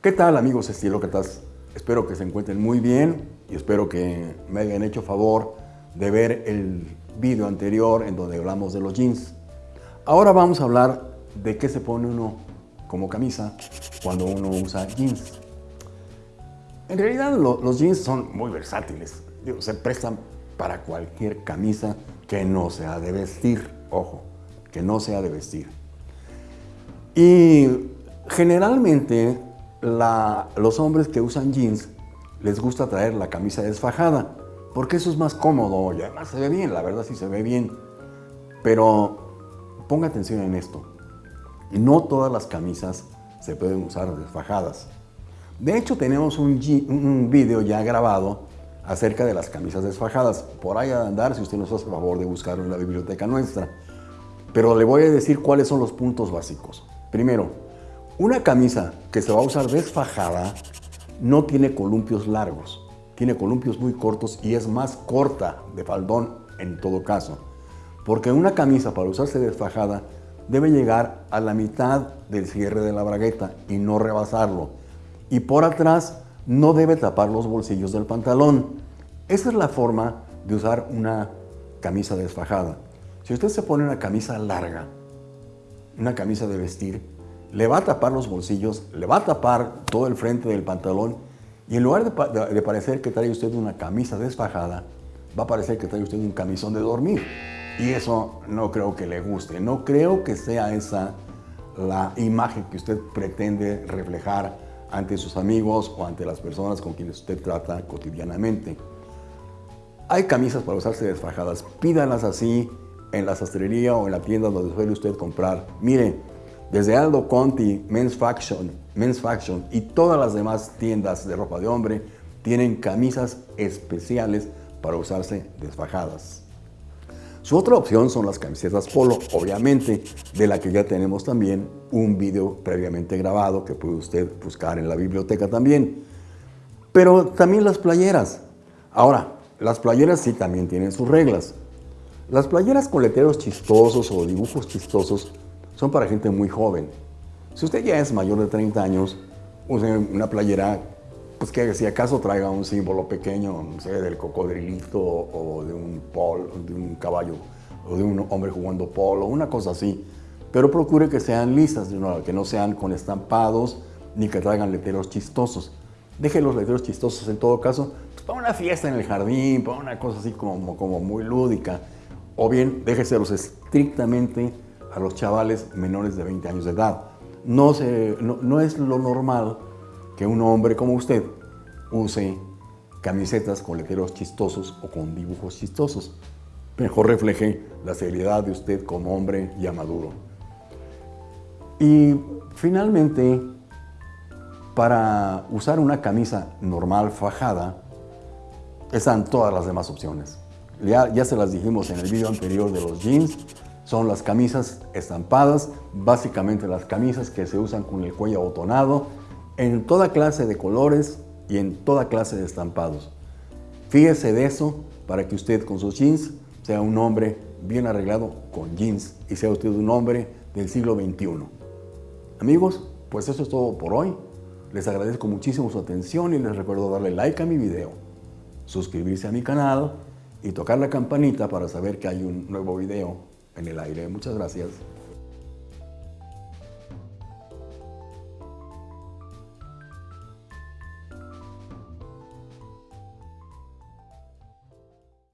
¿Qué tal amigos estilócratas? Espero que se encuentren muy bien y espero que me hayan hecho favor de ver el video anterior en donde hablamos de los jeans. Ahora vamos a hablar de qué se pone uno como camisa cuando uno usa jeans. En realidad los jeans son muy versátiles, se prestan para cualquier camisa que no sea de vestir, ojo, que no sea de vestir. Y generalmente los hombres que usan jeans les gusta traer la camisa desfajada, porque eso es más cómodo y además se ve bien, la verdad sí se ve bien. Pero ponga atención en esto, no todas las camisas se pueden usar desfajadas. De hecho, tenemos un, video ya grabado acerca de las camisas desfajadas. Por ahí a andar si usted nos hace favor de buscarlo en la biblioteca nuestra. Pero le voy a decir cuáles son los puntos básicos. Primero, una camisa que se va a usar desfajada no tiene columpios largos, tiene columpios muy cortos y es más corta de faldón en todo caso. Porque una camisa para usarse desfajada debe llegar a la mitad del cierre de la bragueta y no rebasarlo. Y por atrás no debe tapar los bolsillos del pantalón. Esa es la forma de usar una camisa desfajada. Si usted se pone una camisa larga, una camisa de vestir, le va a tapar los bolsillos, le va a tapar todo el frente del pantalón y en lugar de, parecer que trae usted una camisa desfajada, va a parecer que trae usted un camisón de dormir. Y eso no creo que le guste, no creo que sea esa la imagen que usted pretende reflejar ante sus amigos o ante las personas con quienes usted trata cotidianamente. Hay camisas para usarse desfajadas, pídanlas así en la sastrería o en la tienda donde suele usted comprar. Mire, desde Aldo Conti, Men's Faction, Men's Faction y todas las demás tiendas de ropa de hombre tienen camisas especiales para usarse desfajadas. Su otra opción son las camisetas polo, obviamente, de la que ya tenemos también un video previamente grabado que puede usted buscar en la biblioteca también. Pero también las playeras. Ahora, las playeras sí también tienen sus reglas. Las playeras con letreros chistosos o dibujos chistosos son para gente muy joven. Si usted ya es mayor de 30 años, use una playera pues que si acaso traiga un símbolo pequeño, no sé, del cocodrilito o de un polo, de un caballo o de un hombre jugando polo, una cosa así. Pero procure que sean lisas, que no sean con estampados ni que traigan letreros chistosos. Deje los letreros chistosos en todo caso pues, para una fiesta en el jardín, para una cosa así como, como muy lúdica. O bien déjeselos estrictamente a los chavales menores de 20 años de edad. No, se, no, es lo normal que un hombre como usted use camisetas con letreros chistosos o con dibujos chistosos. Mejor refleje la seriedad de usted como hombre ya maduro. Y finalmente, para usar una camisa normal fajada, están todas las demás opciones. Ya, ya se las dijimos en el video anterior de los jeans, son las camisas estampadas, básicamente las camisas que se usan con el cuello abotonado, en toda clase de colores y en toda clase de estampados. Fíjese de eso para que usted con sus jeans sea un hombre bien arreglado con jeans y sea usted un hombre del siglo XXI. Amigos, pues eso es todo por hoy. Les agradezco muchísimo su atención y les recuerdo darle like a mi video, suscribirse a mi canal y tocar la campanita para saber que hay un nuevo video en el aire. Muchas gracias.